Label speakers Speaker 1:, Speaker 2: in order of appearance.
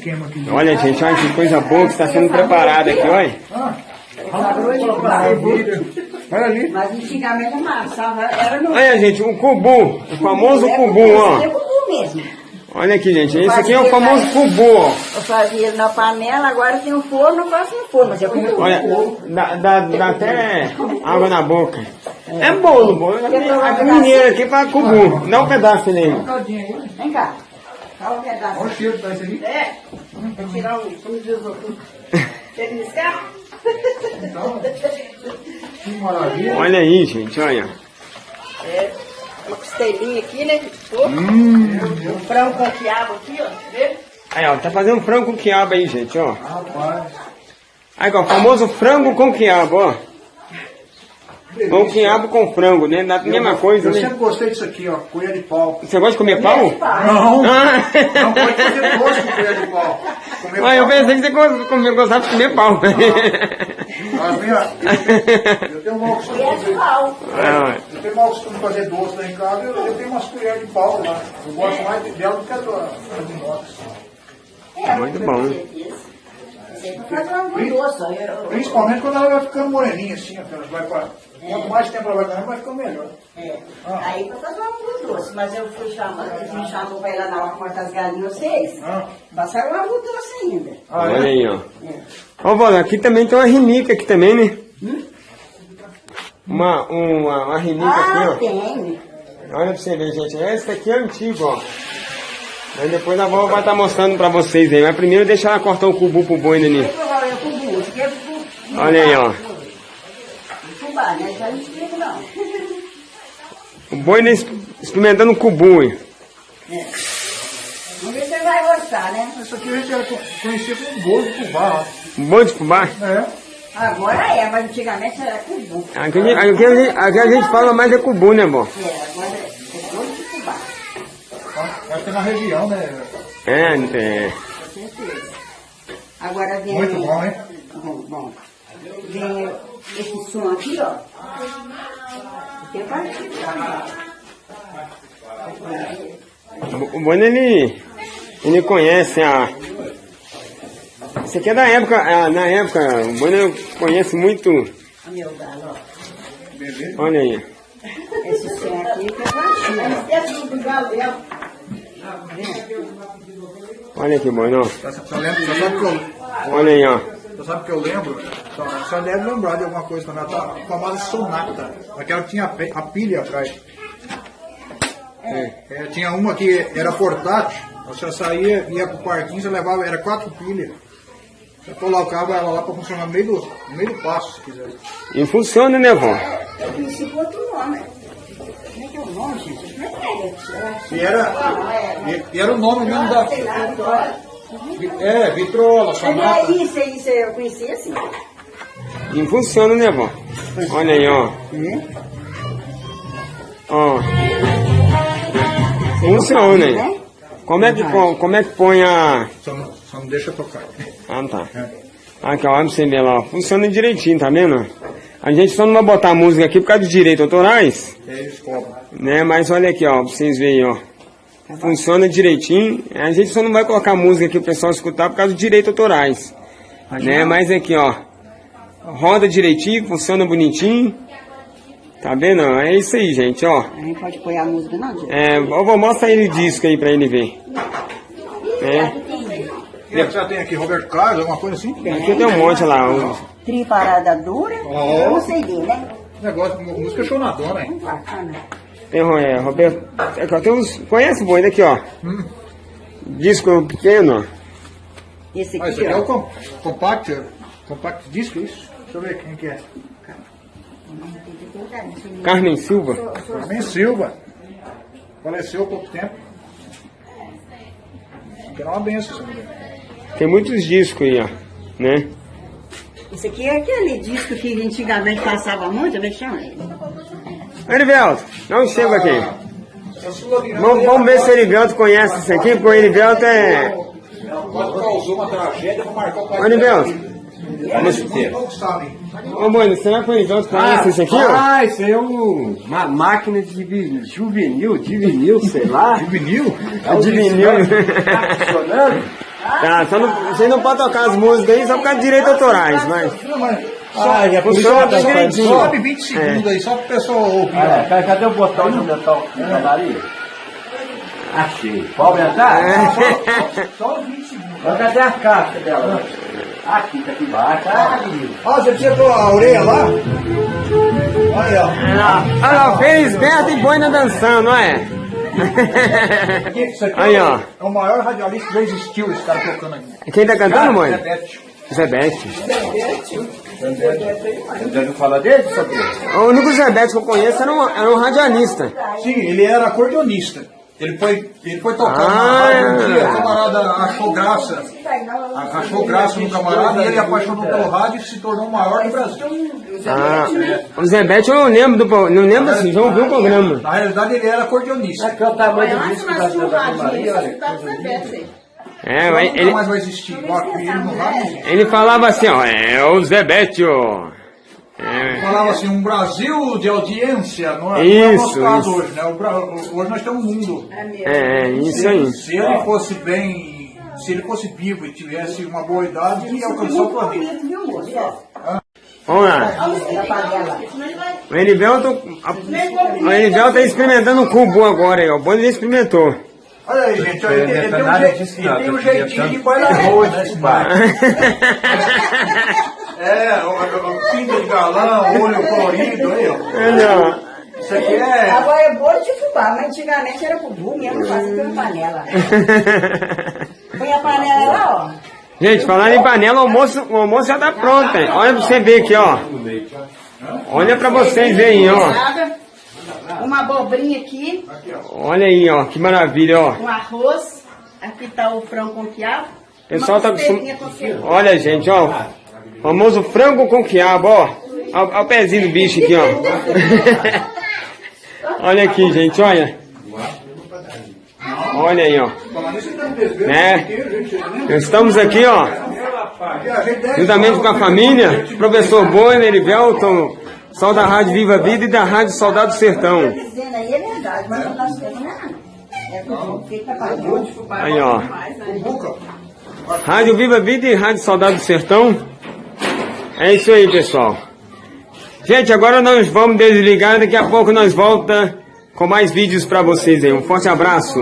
Speaker 1: esquema aqui.
Speaker 2: Olha, gente, olha que coisa boa que está sendo preparada aqui, olha.
Speaker 1: Ah, olha ali.
Speaker 3: Mas antigamente amassava, era no...
Speaker 2: Olha, gente, o cubu, o famoso
Speaker 3: É
Speaker 2: cubu,
Speaker 3: É
Speaker 2: ó.
Speaker 3: cubu mesmo.
Speaker 2: Olha aqui, gente, esse aqui é o famoso cubu, ó.
Speaker 3: Eu fazia ele na panela, agora tem um forno, eu faço no forno, mas é cubu.
Speaker 2: Olha, dá, dá, dá até água na boca. É bolo, bolo. A mineira aqui para cubu, dá um pedaço nele.
Speaker 3: Vem cá. Um pedaço.
Speaker 1: Olha o cheiro que tá isso aí.
Speaker 3: É, vou tirar um, como diz o outro. Quer me escar?
Speaker 1: Que maravilha.
Speaker 2: Olha aí, gente, olha.
Speaker 3: É, uma costelinha aqui, né? Pô, Um frango com quiabo aqui, ó. Vê?
Speaker 2: Aí, ó, tá fazendo frango com quiabo aí, gente, ó.
Speaker 1: Rapaz.
Speaker 2: Aí, ó, o famoso frango com quiabo, ó. Com quiabo com frango, né? Dá a mesma coisa,
Speaker 1: Eu
Speaker 2: né?
Speaker 1: sempre gostei disso aqui, ó. Colher de pau.
Speaker 2: Você gosta de comer pau?
Speaker 1: Não.
Speaker 2: Ah,
Speaker 1: Não pode fazer doce com colher de pau. Comer
Speaker 2: Ah, eu pensei que você gostava de comer pau.
Speaker 1: Mas, minha, eu tenho mau costume de fazer.
Speaker 2: Ah,
Speaker 1: Eu tenho mau costume de fazer doce lá em casa, eu, eu tenho umas colheres de pau lá. Eu gosto mais dela do que a de inox.
Speaker 2: Muito bom.
Speaker 1: Principalmente quando ela vai ficando moreninha assim, ó, vai pra, quanto mais tempo ela vai ganhando, vai ficando melhor.
Speaker 3: É. Aí pra fazer um algodão doce, mas eu fui chamando, eles me chamam pra ir lá na hora cortar as galinhas vocês.
Speaker 1: Ah,
Speaker 3: Passaram um algodão doce ainda.
Speaker 1: ah,
Speaker 2: olha
Speaker 1: é?
Speaker 2: aí, ó. Ó, Vó, aqui também tem uma rinica aqui também, né? Uma, uma, uma rinica
Speaker 3: Ah,
Speaker 2: aqui, ó.
Speaker 3: tem.
Speaker 2: Olha pra você ver, gente. Esse aqui é antigo, ó. Aí depois a vó vai estar mostrando pra vocês aí. Mas primeiro deixa ela cortar o cubu pro boi, né?
Speaker 3: Provavelmente é é cubu.
Speaker 2: Olha aí, ó.
Speaker 3: Fubá, né? Aí não explica não.
Speaker 2: O boi exp- experimentando o cubu, hein?
Speaker 3: Vamos ver se você vai gostar, né?
Speaker 1: Isso aqui a gente conhecia como bolo de fubá. ó.
Speaker 2: Um boi de fubá.
Speaker 1: É.
Speaker 3: Agora é, mas antigamente era cubu.
Speaker 2: Aqui, a gente- aqui, a gente, aqui a gente fala mais é cubu, né, vó?
Speaker 3: É, agora é, é bolo de fubá.
Speaker 1: Acho que é na região, né?
Speaker 2: É, é.
Speaker 3: Com certeza. Agora vem...
Speaker 1: Muito bom, hein?
Speaker 3: Bom, bom. Vem esse som aqui, ó. Tem partido.
Speaker 2: O o boi, ele, ele conhece a... Isso aqui é da época, ah, na época, o boi ele conhece muito...
Speaker 3: Ó, meu galo, ó.
Speaker 2: Olha aí.
Speaker 3: Esse som aqui que é partido. Esse do galo, é.
Speaker 2: Olha que
Speaker 1: sabe que eu,
Speaker 2: Olha aí, ó.
Speaker 1: Só sabe que eu lembro? Só, só deve lembrar de alguma coisa também. A famosa sonata. Aquela que tinha a, pilha atrás. É, tinha uma que era portátil. Você saía, ia pro parquinho, você levava, era quatro pilhas. Você colocava ela lá pra funcionar no meio do, no meio do passo, se quiser.
Speaker 2: E funciona, né, vó?
Speaker 3: Eu conheci com outro nome. Como é que é o nome, gente? É é?
Speaker 1: E era, e, e era o nome mesmo da. É, vitrola,
Speaker 3: Mas
Speaker 1: sonata.
Speaker 3: é isso, é isso, eu conheci assim.
Speaker 2: E funciona, né, vó? Olha aí, ó. Ó. Funciona, hein? Como é que, co- como é que põe a...
Speaker 1: Só não, só não deixa tocar.
Speaker 2: Ah, tá. Aqui, ó, olha pra você ver lá, ó. Funciona direitinho, tá vendo? A gente só não vai botar música aqui por causa dos direitos autorais,
Speaker 1: aí eles cobram.
Speaker 2: né? Mas olha aqui, ó, pra vocês verem, ó. Funciona direitinho. A gente só não vai colocar música aqui pro pessoal escutar por causa dos direitos autorais. Né? Mas aqui, ó. Roda direitinho, funciona bonitinho. Tá vendo? É isso aí, gente, ó.
Speaker 3: A gente pode pôr a música, não, gente?
Speaker 2: É, eu vou mostrar ele o disco aí pra ele ver. É.
Speaker 1: E você já tem aqui Roberto Carlos, alguma coisa assim?
Speaker 2: Aqui tem um monte lá. um-
Speaker 3: Tri parada dura,
Speaker 1: Ó.
Speaker 3: eu não sei dele, né?
Speaker 1: Negócio de música chonadona, hein?
Speaker 3: Bacana.
Speaker 2: Tem é, Roberto. Ó, tem uns, conhece o boi daqui, ó.
Speaker 1: Hum.
Speaker 2: Disco pequeno, ó.
Speaker 3: Esse
Speaker 1: Ah,
Speaker 3: aqui,
Speaker 1: aqui é o
Speaker 3: ó.
Speaker 1: com, compact, compact disco, isso? Deixa eu ver quem que é.
Speaker 2: Carmen Silva.
Speaker 1: Carmen Silva. Faleceu há pouco tempo. Que era uma benção essa mulher.
Speaker 2: Tem muitos discos aí, ó. Né?
Speaker 3: Esse aqui é aquele disco que antigamente passava muito, como é que chama ele?
Speaker 2: Erivelto, não chega aqui. Vamos, vamos ver se o Erivelto conhece isso aqui, porque o Erivelto é.
Speaker 1: Causou uma tragédia, vou marcar o pai
Speaker 2: Ô, Erivelto. Ô, mano, será que o Erivelto conhece isso aqui, ó?
Speaker 4: Ah, isso aí é um- uma máquina de juvenil, de vinil, sei lá.
Speaker 1: De vinil?
Speaker 4: É o
Speaker 2: De vinil.
Speaker 4: Tá funcionando?
Speaker 2: Tá, só não, vocês não podem tocar as músicas aí só por causa de direitos autorais, mas.
Speaker 4: Ah, já
Speaker 2: tá direitinho.
Speaker 1: sobe 20 segundos aí, só pro pessoal ouvir.
Speaker 4: Ah, é. Cadê o botão de metal na Maria? Achei. Pode entrar?
Speaker 1: Só 20 segundos.
Speaker 4: Mas cadê a caixa dela? Aqui, tá aqui embaixo. Ah, menino.
Speaker 1: Ó, você precisa pôr a orelha lá? Olha, ó.
Speaker 2: Olha lá, fez Berta e boina dançando, não é?
Speaker 1: Aqui, Isso aqui
Speaker 2: Aí,
Speaker 1: é,
Speaker 2: ó.
Speaker 1: é o maior radialista que já existiu, esse cara tocando aqui.
Speaker 2: Quem tá cantando, mãe?
Speaker 1: Zebete.
Speaker 2: Zebete.
Speaker 4: Você já ouviu falar dele, Sotero?
Speaker 2: O único Zebete que eu conheço era um, era um radialista.
Speaker 1: Sim, ele era acordeonista. Ele foi, ele foi tocar
Speaker 2: Ah.
Speaker 1: na rádio um dia, o camarada achou graça. Achou graça no camarada, ele apaixonou pelo rádio e se tornou o maior do Brasil.
Speaker 2: Ah, o Zebete eu não lembro do não lembro assim, já ouvi o programa.
Speaker 1: Na realidade ele era acordeonista.
Speaker 4: Aqui é o tamanho do disco da Santa Maria, olha.
Speaker 2: É, ele,
Speaker 1: mais vai existir. Igual aqui, ele
Speaker 2: falava assim, ó, é o Zebete, ó. É,
Speaker 1: Falava assim, um Brasil de audiência, não é,
Speaker 2: Isso,
Speaker 1: não é o nosso caso
Speaker 2: isso.
Speaker 1: hoje, né? O hoje nós temos um mundo.
Speaker 2: é, é, isso aí.
Speaker 1: Se ele fosse bem, se ele fosse vivo e tivesse uma boa idade, ele ia alcançar o planeta.
Speaker 2: Vamos lá. O Erivelto, a- o Erivelto tá experimentando o cubo agora aí, ó. O Boni experimentou.
Speaker 1: Olha aí, gente, olha, ele, tem- ele tem um, je- ele tem um
Speaker 4: tô querendo
Speaker 1: jeitinho de
Speaker 4: tanto.
Speaker 1: bailar arroz, né, esse bar? É, o, o, o pinta de galão, olho colorido, aí, ó.
Speaker 2: Olha, ó.
Speaker 1: Isso aqui é...
Speaker 3: Agora é bolo de fubá, mas antigamente era bubu mesmo, fazia pela panela. Põe a panela lá, ó.
Speaker 2: Gente, falando em panela, o almoço, o almoço já tá pronto, hein? Olha pra você ver aqui, ó. Olha pra vocês verem, ó.
Speaker 3: Uma abobrinha aqui,
Speaker 2: Olha aí, ó. Que maravilha, ó.
Speaker 3: um arroz. Aqui tá o frango com quiabo.
Speaker 2: O pessoal tá acostum-. Olha, gente, ó. Famoso frango com quiabo, ó. Olha o pezinho do bicho aqui, ó. olha aqui, gente, olha. Olha aí, ó. Né? Estamos aqui, ó. Juntamente com a família, professor Bonner, Erivelton, pessoal da Rádio Viva Vida e da Rádio Soldado do Sertão.
Speaker 3: Aí é não é.
Speaker 2: Aí, ó. Rádio Viva Vida e Rádio Soldado do Sertão. É isso aí, pessoal. Gente, agora nós vamos desligar. Daqui a pouco nós volta com mais vídeos pra vocês aí. Um forte abraço.